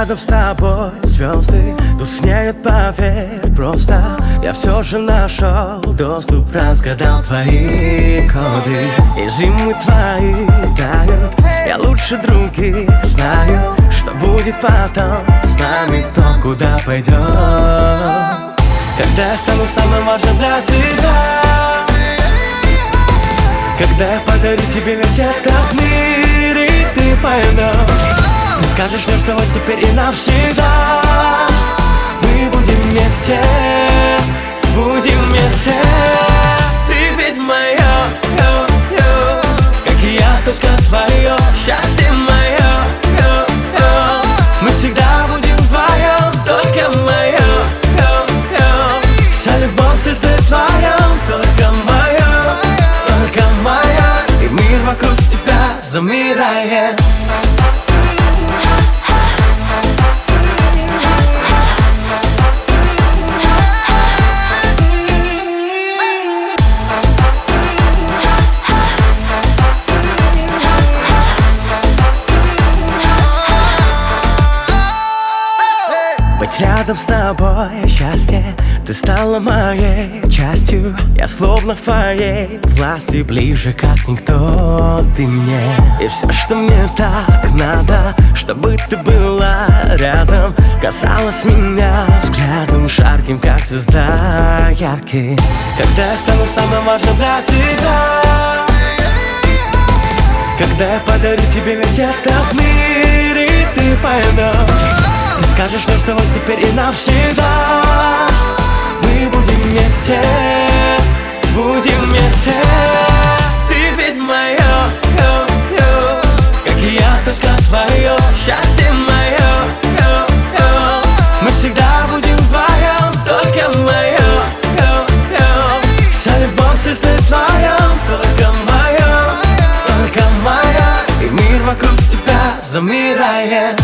рядом с тобой. Звезды Тускнеют, поверь, просто Я все же нашел доступ Разгадал твои коды. И зимы твои тают. Я лучше других знаю Что будет потом. С нами То, куда пойдем Когда я стану самым важным для тебя. Когда я подарю тебе весь этот мир И ты поймешь скажешь мне, что вот теперь и навсегда. Мы будем вместе Будем вместе. Ты ведь моя, ё, ё, Как и я, только твое Счастье мое, ё, ё. Мы всегда будем вдвоем Только мое, ё, ё. Вся любовь в сердце твоем Только моя, только моя И мир вокруг тебя замирает рядом с тобой счастье Ты стала моей частью. Я словно в твоей власти Ближе как никто. Ты мне И все, что мне так надо Чтобы ты была рядом. Касалась меня взглядом Жарким, как звезда яркий. Когда я стану самым важным для тебя. Когда я подарю тебе весь этот мир И ты поймешь скажешь мне, что вот теперь и навсегда. Мы будем вместе, будем вместе. Ты ведь моя, ё, ё, как я, только твое Счастье мое, ё, ё, мы всегда будем вдвоем Только мое, ё, ё, вся любовь в сердце твоем Только мое, только моя И мир вокруг тебя замирает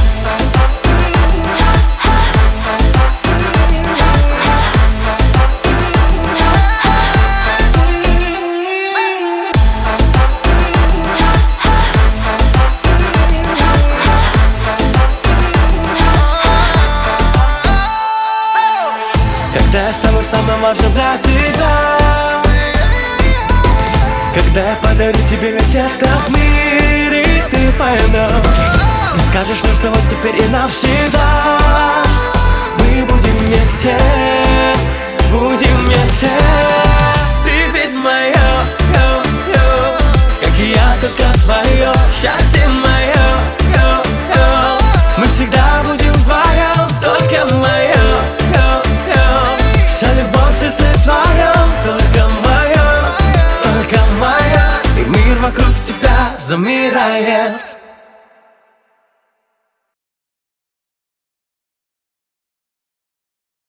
Когда я стану самым важным для тебя. Когда я подарю тебе весь этот мир И ты поймешь Ты скажешь мне, что вот теперь и навсегда моя,